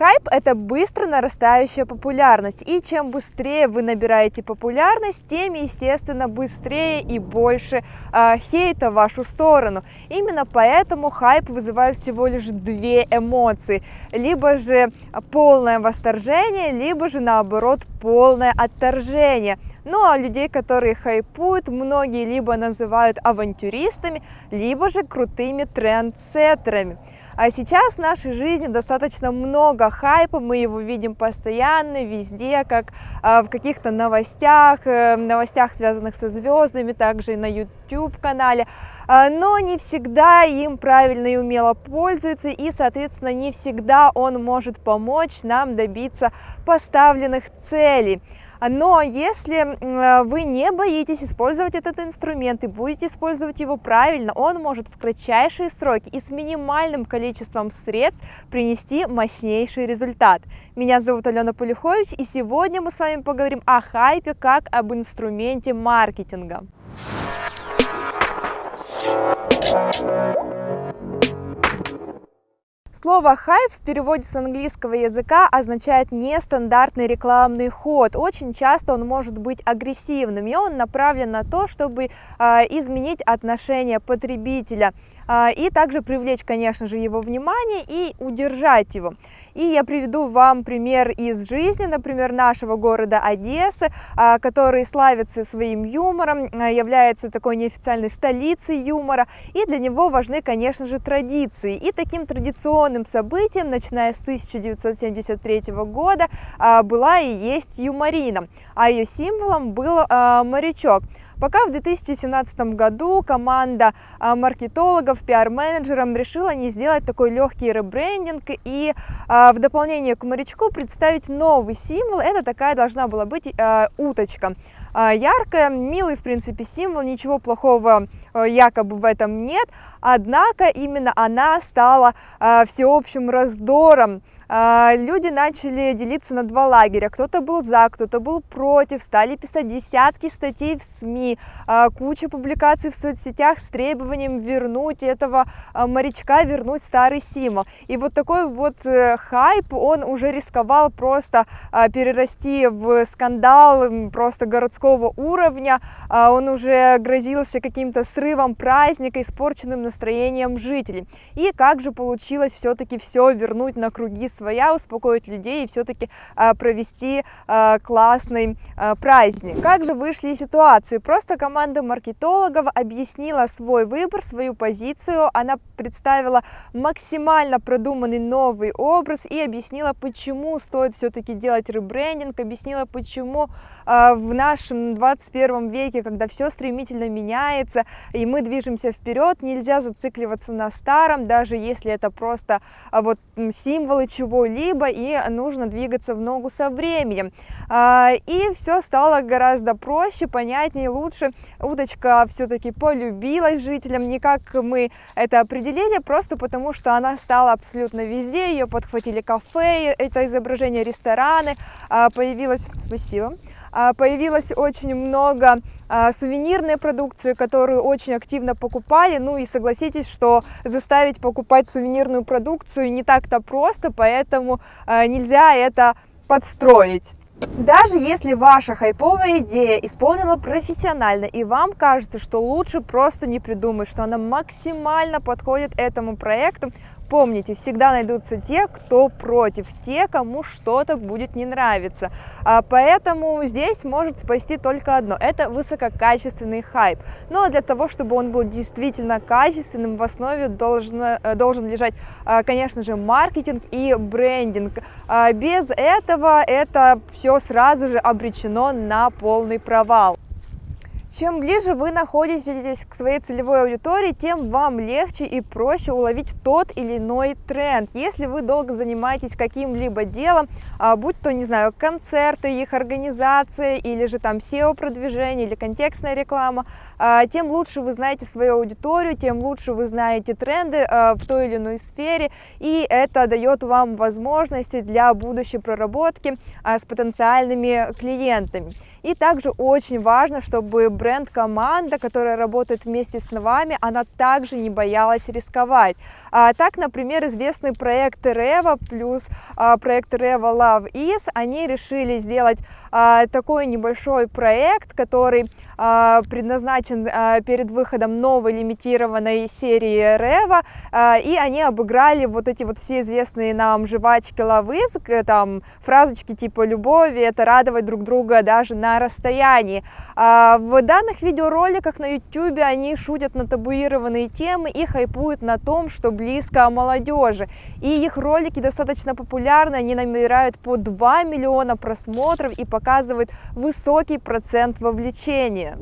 Хайп – это быстро нарастающая популярность, и чем быстрее вы набираете популярность, тем, естественно, быстрее и больше э, хейта в вашу сторону. Именно поэтому хайп вызывает всего лишь две эмоции, либо же полное восторжение, либо же наоборот полное отторжение. Ну а людей, которые хайпуют, многие либо называют авантюристами, либо же крутыми трендсеттерами. А сейчас в нашей жизни достаточно много хайпа, мы его видим постоянно, везде, как а, в каких-то новостях, э, новостях, связанных со звездами, также и на YouTube-канале, а, но не всегда им правильно и умело пользуются, и, соответственно, не всегда он может помочь нам добиться поставленных целей. Но если вы не боитесь использовать этот инструмент и будете использовать его правильно, он может в кратчайшие сроки и с минимальным количеством средств принести мощнейший результат. Меня зовут Алена Полюхович, и сегодня мы с вами поговорим о хайпе как об инструменте маркетинга. Слово «хайп» в переводе с английского языка означает нестандартный рекламный ход. Очень часто он может быть агрессивным, и он направлен на то, чтобы э, изменить отношение потребителя и также привлечь, конечно же, его внимание и удержать его. И я приведу вам пример из жизни, например, нашего города Одессы, а, который славится своим юмором, а, является такой неофициальной столицей юмора, и для него важны, конечно же, традиции. И таким традиционным событием, начиная с 1973 года, была и есть юморина, а ее символом был морячок. Пока в 2017 году команда а, маркетологов, пиар-менеджеров решила не сделать такой легкий ребрендинг и а, в дополнение к морячку представить новый символ. Это такая должна была быть а, уточка. Яркая, милый, в принципе, символ, ничего плохого якобы в этом нет, однако именно она стала всеобщим раздором а, люди начали делиться на два лагеря. Кто-то был за, кто-то был против, стали писать десятки статей в СМИ, куча публикаций в соцсетях с требованием вернуть этого морячка, вернуть старый символ. И вот такой вот э, хайп, он уже рисковал просто перерасти в скандал просто городского уровня, он уже грозился каким-то срывом праздника, испорченным настроением жителей. И как же получилось все-таки все вернуть на круги своя, успокоить людей и все-таки а, провести а, классный а, праздник. Как же вышли ситуации? Просто команда маркетологов объяснила свой выбор, свою позицию, она представила максимально продуманный новый образ и объяснила, почему стоит все-таки делать ребрендинг, объяснила, почему в нашем 21 веке, когда все стремительно меняется и мы движемся вперед, нельзя зацикливаться на старом, даже если это просто вот символы чего чего-либо, и нужно двигаться в ногу со временем. А, и все стало гораздо проще, понятнее, лучше. Удочка все-таки полюбилась жителям, не как мы это определили, просто потому что она стала абсолютно везде, ее подхватили кафе, это изображение рестораны, а, появилось... Спасибо. А, появилось очень много а, сувенирной продукции, которую очень активно покупали. Ну и согласитесь, что заставить покупать сувенирную продукцию не так-то просто, поэтому а, нельзя это подстроить. Даже если ваша хайповая идея исполнена профессионально и вам кажется, что лучше просто не придумать, что она максимально подходит этому проекту, Помните, всегда найдутся те, кто против, те, кому что-то будет не нравиться. А поэтому здесь может спасти только одно – это высококачественный хайп. Но для того, чтобы он был действительно качественным, в основе должно, э, должен лежать, а, конечно же, маркетинг и брендинг. А без этого это все сразу же обречено на полный провал. Чем ближе вы находитесь к своей целевой аудитории, тем вам легче и проще уловить тот или иной тренд. Если вы долго занимаетесь каким-либо делом, а, будь то, не знаю, концерты, их организация, или же там SEO-продвижение, или контекстная реклама, а, тем лучше вы знаете свою аудиторию, тем лучше вы знаете тренды а, в той или иной сфере, и это дает вам возможности для будущей проработки с потенциальными клиентами. И также очень важно, чтобы бренд-команда, которая работает вместе с вами, она также не боялась рисковать. А, так, например, известный проект Revo плюс а, проект Revo Love Is, они решили сделать а, такой небольшой проект, который а, предназначен а, перед выходом новой лимитированной серии Revo, а, и они обыграли вот эти вот все известные нам жвачки Love Is, там фразочки типа «любови», это радовать друг друга даже на расстоянии. А, в данных видеороликах на YouTube они шутят на табуированные темы и хайпуют на том, что близко молодежи. И их ролики достаточно популярны, они набирают по 2 миллиона просмотров и показывают высокий процент вовлечения.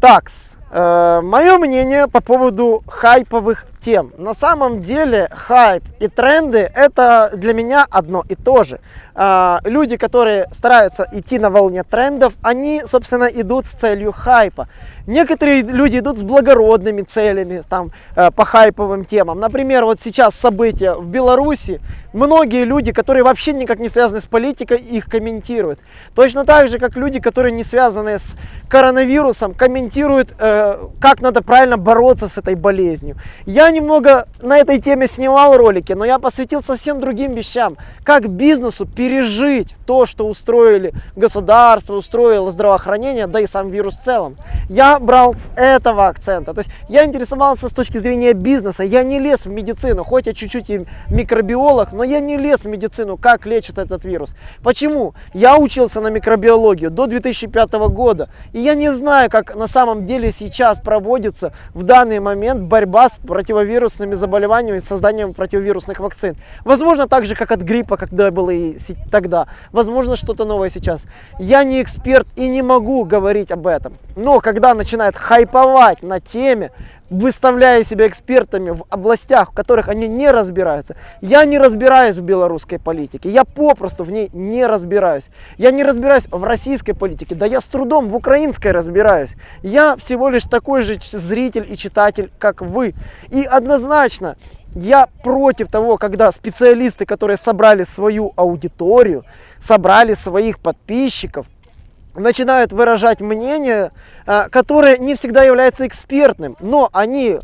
Такс, мое мнение по поводу хайповых тем. На самом деле хайп и тренды это для меня одно и то же. Э, люди, которые стараются идти на волне трендов, они, собственно, идут с целью хайпа. Некоторые люди идут с благородными целями, там, э, по хайповым темам. Например, вот сейчас события в Беларуси, многие люди, которые вообще никак не связаны с политикой, их комментируют. Точно так же, как люди, которые не связаны с коронавирусом, комментируют, э, как надо правильно бороться с этой болезнью. Я немного на этой теме снимал ролики, но я посвятил совсем другим вещам. Как бизнесу пережить то, что устроили государство, устроило здравоохранение, да и сам вирус в целом. Я брал с этого акцента. То есть я интересовался с точки зрения бизнеса. Я не лез в медицину, хоть я чуть-чуть и микробиолог, но я не лез в медицину, как лечит этот вирус. Почему? Я учился на микробиологию до 2005 года. И я не знаю, как на самом деле сейчас проводится в данный момент борьба с противовирусными заболеваниями, с созданием противовирусных вакцин. Возможно, так же, как от гриппа, когда было и тогда. Возможно, что-то новое сейчас. Я не эксперт и не могу говорить об этом. Но когда начинают хайповать на теме, выставляя себя экспертами в областях, в которых они не разбираются. Я не разбираюсь в белорусской политике, я попросту в ней не разбираюсь. Я не разбираюсь в российской политике, да я с трудом в украинской разбираюсь. Я всего лишь такой же зритель и читатель, как вы. И однозначно, я против того, когда специалисты, которые собрали свою аудиторию, собрали своих подписчиков, начинают выражать мнение, а, которое не всегда является экспертным, но они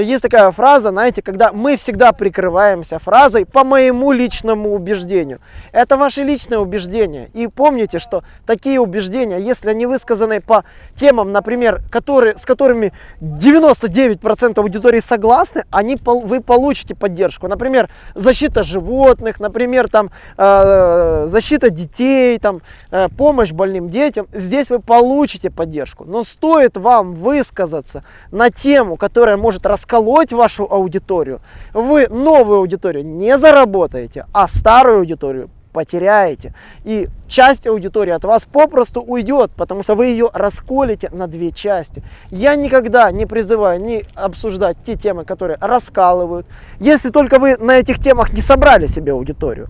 есть такая фраза, знаете, когда мы всегда прикрываемся фразой по моему личному убеждению. Это ваше личное убеждение. И помните, что такие убеждения, если они высказаны по темам, например, которые, с которыми 99% аудитории согласны, они, вы получите поддержку. Например, защита животных, например, там, э, защита детей, там, э, помощь больным детям. Здесь вы получите поддержку. Но стоит вам высказаться на тему, которая может рассказать расколоть вашу аудиторию, вы новую аудиторию не заработаете, а старую аудиторию потеряете. И часть аудитории от вас попросту уйдет, потому что вы ее расколите на две части. Я никогда не призываю не обсуждать те темы, которые раскалывают, если только вы на этих темах не собрали себе аудиторию.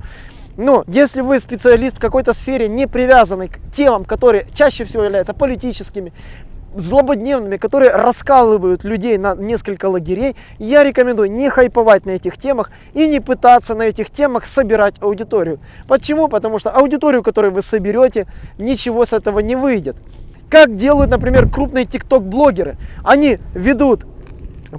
Но если вы специалист в какой-то сфере, не привязанный к темам, которые чаще всего являются политическими, злободневными, которые раскалывают людей на несколько лагерей, я рекомендую не хайповать на этих темах и не пытаться на этих темах собирать аудиторию. Почему? Потому что аудиторию, которую вы соберете, ничего с этого не выйдет. Как делают, например, крупные тикток-блогеры. Они ведут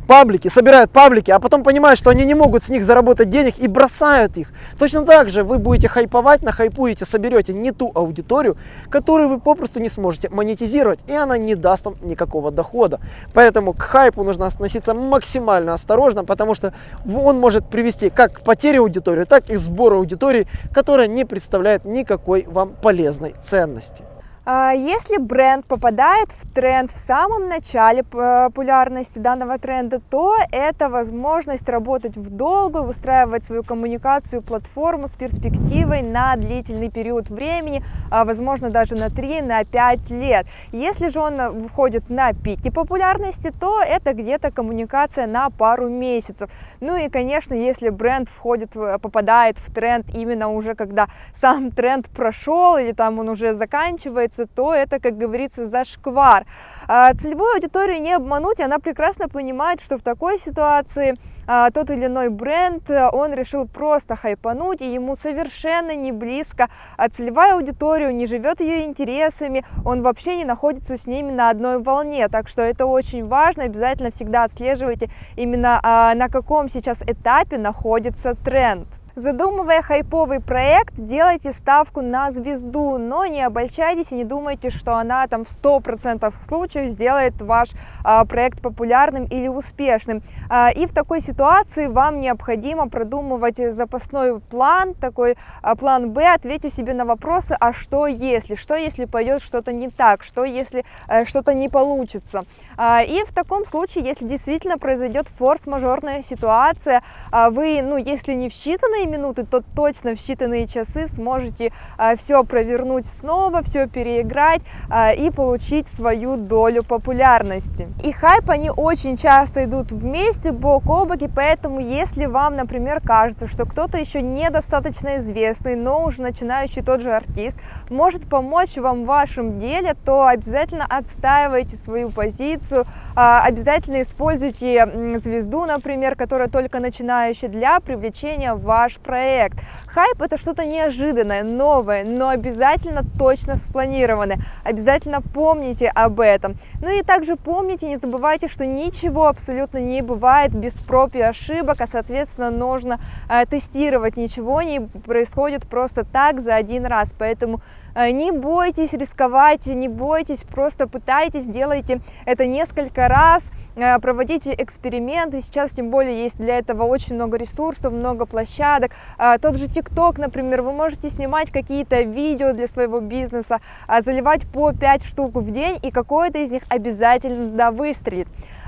паблики, собирают паблики, а потом понимают, что они не могут с них заработать денег и бросают их. Точно так же вы будете хайповать, нахайпуете, соберете не ту аудиторию, которую вы попросту не сможете монетизировать, и она не даст вам никакого дохода. Поэтому к хайпу нужно относиться максимально осторожно, потому что он может привести как к потере аудитории, так и к сбору аудитории, которая не представляет никакой вам полезной ценности. А, если бренд попадает в тренд в самом начале популярности данного тренда, то это возможность работать в долгую, выстраивать свою коммуникацию, платформу с перспективой на длительный период времени, а, возможно даже на 3, на 5 лет. Если же он входит на пике популярности, то это где-то коммуникация на пару месяцев. Ну и, конечно, если бренд входит, попадает в тренд именно уже когда сам тренд прошел или там он уже заканчивается, случается, то это, как говорится, зашквар. А, целевую аудиторию не обмануть, она прекрасно понимает, что в такой ситуации а, тот или иной бренд, он решил просто хайпануть, и ему совершенно не близко а целевая аудитория, не живет ее интересами, он вообще не находится с ними на одной волне, так что это очень важно, обязательно всегда отслеживайте именно а, на каком сейчас этапе находится тренд. Задумывая хайповый проект, делайте ставку на звезду, но не обольщайтесь и не думайте, что она там в 100% случаев сделает ваш а, проект популярным или успешным. А, и в такой ситуации вам необходимо продумывать запасной план, такой а, план Б, ответьте себе на вопросы, а что если, что если пойдет что-то не так, что если а, что-то не получится. А, и в таком случае, если действительно произойдет форс-мажорная ситуация, а, вы, ну, если не в считанные считанные минуты, то точно в считанные часы сможете а, все провернуть снова, все переиграть а, и получить свою долю популярности. И хайп, они очень часто идут вместе, бок о бок, и поэтому, если вам, например, кажется, что кто-то еще недостаточно известный, но уже начинающий тот же артист, может помочь вам в вашем деле, то обязательно отстаивайте свою позицию, а, обязательно используйте звезду, например, которая только начинающая для привлечения вашего ваш проект. Хайп это что-то неожиданное, новое, но обязательно точно спланированное. Обязательно помните об этом. Ну и также помните, не забывайте, что ничего абсолютно не бывает без проб и ошибок, а соответственно нужно э, тестировать. Ничего не происходит просто так за один раз. Поэтому не бойтесь рисковать, не бойтесь, просто пытайтесь, делайте это несколько раз, э, проводите эксперименты. Сейчас тем более есть для этого очень много ресурсов, много площадок. А, тот же ТикТок, например, вы можете снимать какие-то видео для своего бизнеса, а, заливать по 5 штук в день, и какое-то из них обязательно выстрелит.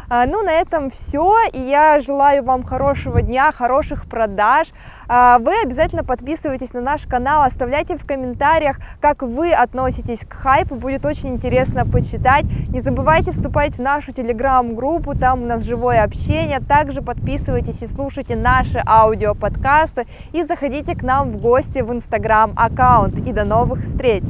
А, ну, на этом все. И я желаю вам хорошего дня, хороших продаж. А, вы обязательно подписывайтесь на наш канал, оставляйте в комментариях, как вы относитесь к хайпу. Будет очень интересно почитать. Не забывайте вступать в нашу телеграм-группу, там у нас живое общение. Также подписывайтесь и слушайте наши аудиоподкасты. И заходите к нам в гости в инстаграм аккаунт. И до новых встреч!